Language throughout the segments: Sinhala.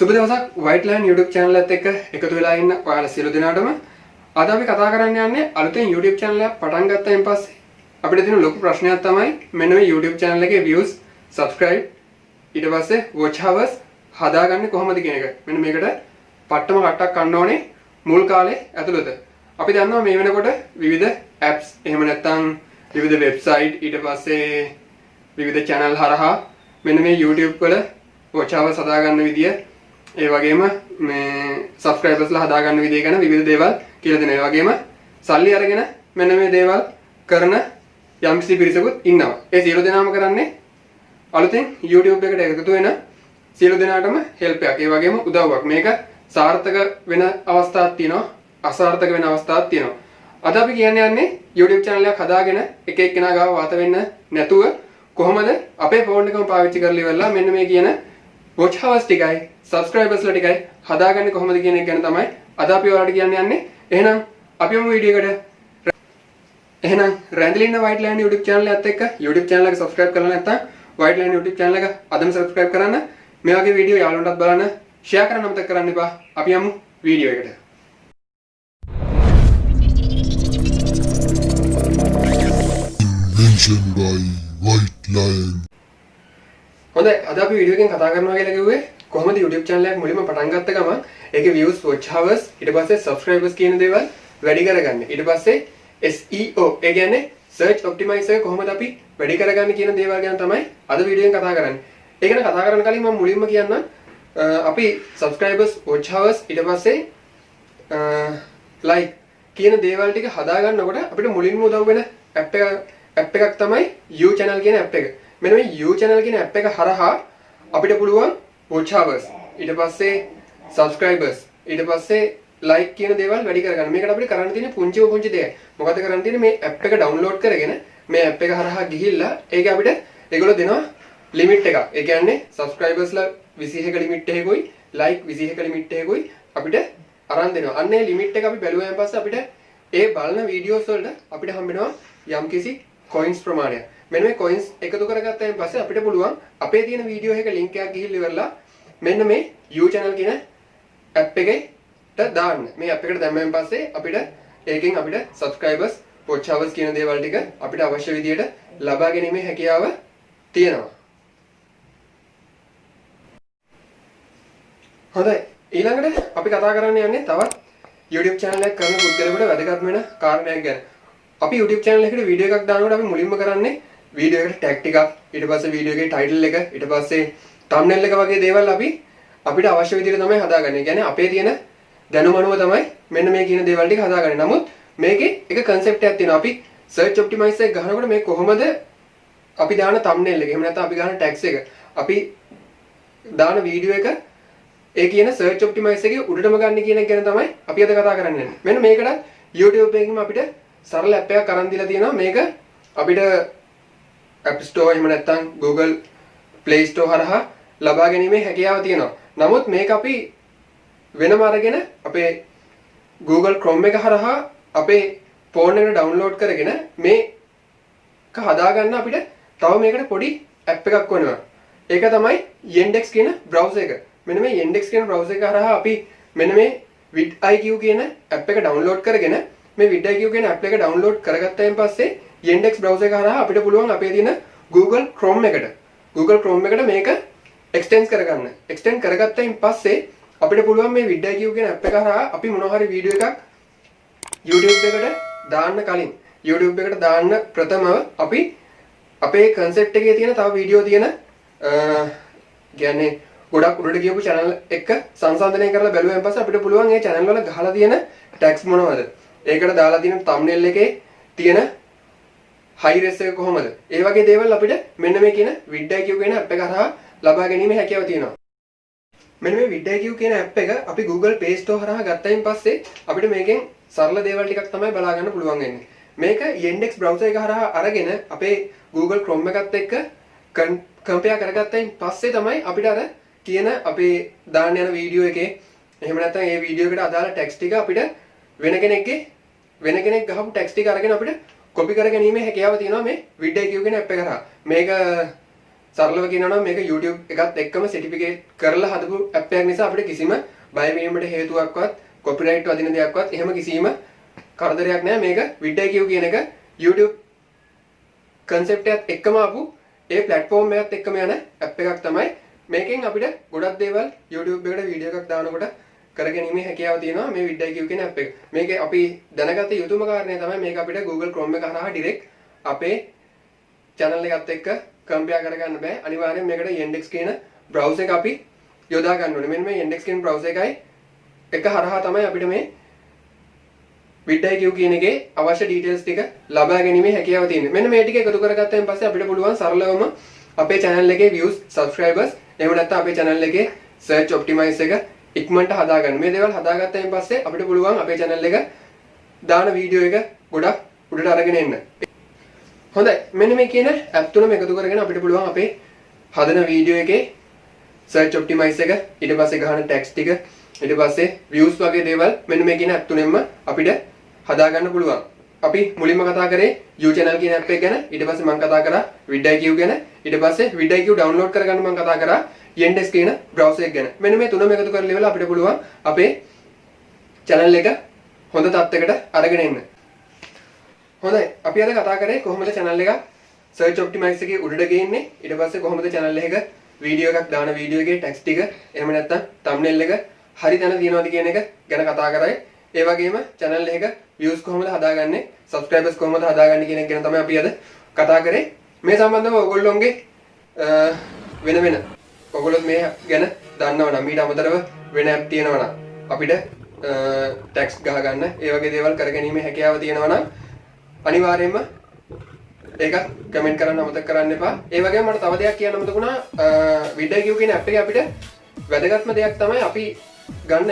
සුබ දවසක් වයිට්ලෑන්ඩ් YouTube channel එකත් එක්ක එකතු වෙලා ඉන්න ඔයාලා සියලු දෙනාටම අද අපි කතා කරන්න යන්නේ අලුතෙන් YouTube channel එකක් පටන් ගත්තයින් පස්සේ අපිට තියෙන ලොකු ප්‍රශ්නයක් තමයි මෙන්න මේ YouTube channel එකේ views subscribe ඊට පස්සේ watch hours හදාගන්නේ කොහොමද කියන එක. මෙන්න මේකට පට්ටම කට්ටක් ගන්න ඕනේ මුල් කාලේ ඇතුළත. අපි දන්නවා මේ වෙනකොට විවිධ apps එහෙම නැත්නම් විවිධ website ඊට පස්සේ විවිධ channel හරහා මෙන්න මේ YouTube වල watch hours හදාගන්න විදිය ඒ වගේම මේ සබස්ක්‍රයිබර්ස්ලා හදාගන්න විදිය ගැන විවිධ දේවල් කියලා දෙනවා. ඒ වගේම සල්ලි අරගෙන මෙන්න මේ දේවල් කරන යම්කිසි පිරිසකුත් ඉන්නවා. ඒ සියලු දෙනාම කරන්නේ අලුතෙන් YouTube එකට එකතු වෙන සියලු දෙනාටම හෙල්ප් එකක්. ඒ වගේම උදව්වක්. මේක සාර්ථක වෙන අවස්ථාවක් තියෙනවා. අසාර්ථක වෙන අවස්ථාවක් තියෙනවා. අද අපි කියන්නේ යන්නේ YouTube channel එකක් හදාගෙන එක එක්කෙනා ගාව වාත වෙන්න නැතුව කොහොමද අපේ ෆෝන් එකම පාවිච්චි කරලා ඉවරලා මෙන්න මේ කියන watch hours ටිකයි subscribers ලා ටිකයි හදාගන්නේ කොහොමද කියන එක ගැන තමයි අද අපි ඔයාලට කියන්න යන්නේ. එහෙනම් අපි යමු වීඩියෝ එකට. එහෙනම් රැඳිලින්න වයිට්ලෑන්ඩ් YouTube channel එකත් එක්ක YouTube channel එක subscribe කරලා නැත්නම් වයිට්ලෑන්ඩ් YouTube channel එක අදම subscribe කරන්න. මේ වගේ වීඩියෝ යාළුවන්ටත් බලන්න share කරන්න අමතක කරන්න එපා. අපි යමු වීඩියෝ එකට. Invention by White Lion. හොඳයි අද අපි වීඩියෝ එකෙන් කතා කරනවා කියලා කිව්වේ කොහොමද YouTube channel එකක් මුලින්ම පටන් ගත්ත ගමන් ඒකේ views watch hours ඊට පස්සේ subscribers කියන දේවල් වැඩි කරගන්න. ඊට පස්සේ SEO ඒ කියන්නේ search optimize එක කොහොමද අපි වැඩි කරගන්නේ කියන දේවල් ගැන තමයි අද වීඩියෝ එකෙන් කතා කරන්නේ. ඒක ගැන කතා කරන්න කලින් මම මුලින්ම කියන්නම් අ, අපි subscribers watch hours ඊට පස්සේ අ, like කියන දේවල් ටික හදාගන්නකොට අපිට මුලින්ම උදව් වෙන app එක app එකක් තමයි U channel කියන app එක. මෙන්න මේ U channel කියන app එක හරහා අපිට පුළුවන් watch hours ඊට පස්සේ subscribers ඊට පස්සේ like කියන දේවල් වැඩි කරගන්න. මේකට අපිට කරන්න තියෙන පුංචිම පුංචි දෙයක්. මොකද කරන්න තියෙන්නේ මේ app එක download කරගෙන මේ app එක හරහා ගිහිල්ලා ඒක අපිට ඒගොල්ලෝ දෙනවා limit එකක්. ඒ කියන්නේ subscribers ලා 21ක limit එකකුයි like 21ක limit එකකුයි අපිට අරන් දෙනවා. අන්න ඒ limit එක අපි බැලුවාන් පස්සේ අපිට ඒ බලන වීඩියෝස් වලට අපිට හම්බෙනවා යම්කිසි coins ප්‍රමාණයක්. මෙන්න මේ coins එකතු කරගත්තාන් පස්සේ අපිට පුළුවන් අපේ තියෙන වීඩියෝ එක link එකක් ගිහිල්ලා ඉවරලා මෙන්න මේ U channel කියන app එකට දාන්න. මේ app එකට දැම්මෙන් පස්සේ අපිට ඒකෙන් අපිට subscribers watch hours කියන දේවල් ටික අපිට අවශ්‍ය විදියට ලබා ගැනීමේ හැකියාව තියෙනවා. හොඳයි ඊළඟට අපි කතා කරන්න යන්නේ තවත් YouTube channel එකක් කරන පුද්ගලයෙකුට වැදගත් වෙන කාරණයක් ගැන. අපි YouTube channel එකට වීඩියෝ එකක් දානකොට අපි මුලින්ම කරන්නේ වීඩියෝ එකට ටැග් ටිකක් ඊට පස්සේ වීඩියෝ එකේ ටයිටල් එක ඊට පස්සේ thumbnail එක වගේ දේවල් අපි අපිට අවශ්‍ය විදිහට තමයි හදාගන්නේ. කියන්නේ අපේ තියෙන දැනුම අනුව තමයි මෙන්න මේ කියන දේවල් ටික හදාගන්නේ. නමුත් මේකේ එක concept එකක් තියෙනවා. අපි search optimize එක ගහනකොට මේ කොහොමද අපි දාන thumbnail එක එහෙම නැත්නම් අපි ගන්න tags එක අපි දාන වීඩියෝ එක ඒ කියන search optimize එකේ උඩටම ගන්න කියන එක ගැන තමයි අපි අද කතා කරන්නේ. මෙන්න මේකට YouTube එකකින්ම අපිට සරල app එකක් අරන් දීලා තියෙනවා. මේක අපිට App Store එහෙම නැත්නම් Google Play Store හරහා ලබා ගැනීමේ හැකියාව තියෙනවා. නමුත් මේක අපි වෙනම අරගෙන අපේ Google Chrome එක හරහා අපේ ෆෝන් එකට ඩවුන්ලෝඩ් කරගෙන මේක හදාගන්න අපිට තව මේකට පොඩි ඇප් එකක් වෙනවා. ඒක තමයි Yandex කියන browser එක. මෙන්න මේ Yandex කියන browser එක හරහා අපි මෙන්න මේ vidIQ කියන ඇප් එක ඩවුන්ලෝඩ් කරගෙන මේ vidIQ කියන ඇප් එක ඩවුන්ලෝඩ් කරගත්තයින් පස්සේ Yandex browser එක හරහා අපිට පුළුවන් අපේ තියෙන Google Chrome එකට Google Chrome එකට මේක extend කරගන්න. extend කරගත්තයින් පස්සේ අපිට පුළුවන් මේ vidIQ කියන ඇප් එක හරහා අපි මොනවා හරි වීඩියෝ එකක් YouTube එකට දාන්න කලින් YouTube එකට දාන්න ප්‍රථමව අපි අපේ concept එකේ තියෙන තව වීඩියෝ තියෙන අ කියන්නේ ගොඩක් උඩට ගියපු channel එක සංසන්දනය කරලා බැලුවෙන් පස්සේ අපිට පුළුවන් මේ channel වල ගහලා තියෙන tags මොනවද? ඒකට දාලා තියෙන thumbnail එකේ තියෙන high res එක කොහොමද? ඒ වගේ දේවල් අපිට මෙන්න මේ කියන vidIQ කියන app එක හරහා ලබා ගැනීම හැකියාව තියෙනවා. මෙන්න මේ vidIQ කියන app එක අපි Google Play Store හරහා ගත්තයින් පස්සේ අපිට මේකෙන් සරල දේවල් ටිකක් තමයි බලා ගන්න පුළුවන් වෙන්නේ. මේක Yandex browser එක හරහා අරගෙන අපේ Google Chrome එකත් එක්ක කම්පෙයා කරගත්තයින් පස්සේ තමයි අපිට අර කියන අපේ දාන්න යන වීඩියෝ එකේ එහෙම නැත්නම් ඒ වීඩියෝ එකට අදාළ ටෙක්ස්ට් ටික අපිට වෙන කෙනෙක්ගේ වෙන කෙනෙක් ගහපු ටෙක්ස්ට් ටික අරගෙන අපිට කොපි කර ගැනීමේ හැකියාව තියෙනවා මේ vidIQ කියන app එක කරා. මේක සරලව කියනවා නම් මේක YouTube එකත් එක්කම සර්ටිෆිකේට් කරලා හදපු ඇප් එකක් නිසා අපිට කිසිම බය වීමට හේතුවක්වත් කොපිරයිට් වදින දෙයක්වත් එහෙම කිසිම කරදරයක් නැහැ මේක vidIQ කියන එක YouTube කන්සෙප්ට් එකත් එක්කම ආපු ඒ ප්ලැට්ෆෝම් එකත් එක්කම යන ඇප් එකක් තමයි මේකෙන් අපිට ගොඩක් දේවල් YouTube එකට වීඩියෝ එකක් දානකොට කරගැනීමේ හැකියාව තියෙනවා මේ vidIQ කියන ඇප් එක. මේකේ අපි දැනගත යුතුම කාරණය තමයි මේක අපිට Google Chrome එක හරහා direct අපේ channel එකත් එක්ක කම්පෙයාර් කරගන්න බෑ. අනිවාර්යෙන් මේකට Yandex කියන browser එක අපි යොදා ගන්න ඕනේ. මෙන්න මේ Yandex කියන browser එකයි එක හරහා තමයි අපිට මේ vidIQ කියන එකේ අවශ්‍ය details ටික ලබා ගැනීමේ හැකියාව තියෙන්නේ. මෙන්න මේ ටික එකතු කරගත්තයින් පස්සේ අපිට පුළුවන් සරලවම අපේ channel එකේ views, subscribers, එහෙම නැත්නම් අපේ channel එකේ search optimize එක ඉක්මනට හදාගන්න. මේ දේවල් හදාගත්තයින් පස්සේ අපිට පුළුවන් අපේ channel එක දාන වීඩියෝ එක ගොඩක් උඩට අරගෙන එන්න. හොඳයි. මෙන්න මේ කියන app තුනම එකතු කරගෙන අපිට පුළුවන් අපේ හදන වීඩියෝ එකේ search optimize එක, ඊට පස්සේ ගහන text ටික, ඊට පස්සේ views වගේ දේවල් මෙන්න මේ කියන app තුනෙන්ම අපිට හදාගන්න පුළුවන්. අපි මුලින්ම කතා කරේ U channel කියන app එක ගැන ඊට පස්සේ මම කතා කරා vidIQ ගැන ඊට පස්සේ vidIQ download කරගන්න මම කතා කරා Yandex කියන browser එක ගැන. මෙන්න මේ තුනම එකතු කරලා ඉවරලා අපිට පුළුවන් අපේ channel එක හොඳ තත්යකට අරගෙන එන්න. හොඳයි. අපි අද කතා කරේ කොහොමද channel එක search optimize එකේ උඩට ගේන්නේ? ඊට පස්සේ කොහොමද channel එක වීඩියෝ එකක් දාන වීඩියෝ එකේ text ටික? එහෙම නැත්නම් thumbnail එක හරි තැන තියනවාද කියන එක ගැන කතා කරයි. ඒ වගේම channel එක views කොහොමද හදාගන්නේ? subscribers කොහොමද හදාගන්නේ කියන එක ගැන තමයි අපි අද කතා කරේ. මේ සම්බන්ධව ඔයගොල්ලෝගේ අ, වෙන වෙන. ඔයගොල්ලෝ මේ ගැන දන්නවා නම් ඊට අමතරව වෙන app තියෙනවා නම් අපිට ටැක්ස් ගහගන්න ඒ වගේ දේවල් කරගැනීමේ හැකියාව තියෙනවා නම් අනිවාර්යයෙන්ම ඒක කමෙන්ට් කරන්න අමතක කරන්න එපා. ඒ වගේම මට තව දෙයක් කියන්න අමතක වුණා. vidIQ කියන app එකේ අපිට වැදගත්ම දෙයක් තමයි අපි ගන්න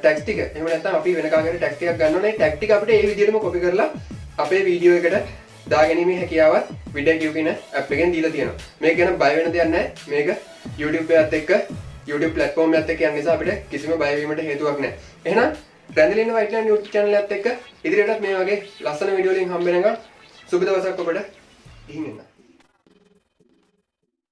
ටැක්ස් ටික. එහෙම නැත්නම් අපි වෙන කාගෙන් ටැක්ස් ටිකක් ගන්නවනේ. ටැග් ටික අපිට ඒ විදිහටම කොපි කරලා අපේ වීඩියෝ එකට දාගැනීමේ හැකියාවත් vidIQ කියන app එකෙන් දීලා තියෙනවා. මේක ගැන බය වෙන දෙයක් නැහැ. මේක YouTube එකත් එක්ක YouTube platform එකත් එක්ක යන නිසා අපිට කිසිම බය වීමට හේතුවක් නැහැ. එහෙනම් රැඳලින වයිට්ලෑන්ඩ් YouTube channel එකත් එක්ක ඉදිරියටත් මේ වගේ ලස්සන වීඩියෝ වලින් හම්බ වෙනකම් සුබ දවසක් ඔබට ගිහින් එන්න.